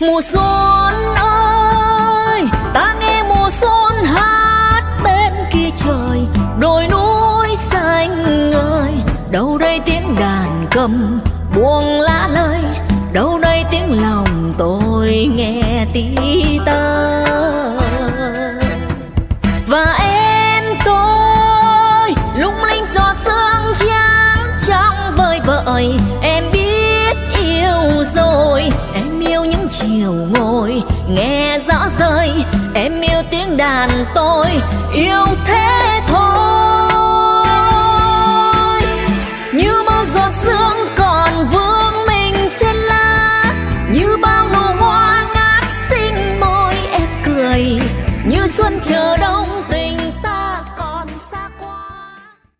mùa xuân ơi, ta nghe mùa xuân hát bên kia trời, đồi núi xanh ngời. Đâu đây tiếng đàn cầm buông lá lơi, đâu đây tiếng lòng tôi nghe tí ta và em tôi, lung linh giọt sương trắng trong vơi vợi, em biết chiều ngồi, nghe rõ rơi, em yêu tiếng đàn tôi, yêu thế thôi. Như bao giọt sương còn vương mình trên lá, như bao nụ hoa ngát xinh môi em cười, như xuân chờ đông tình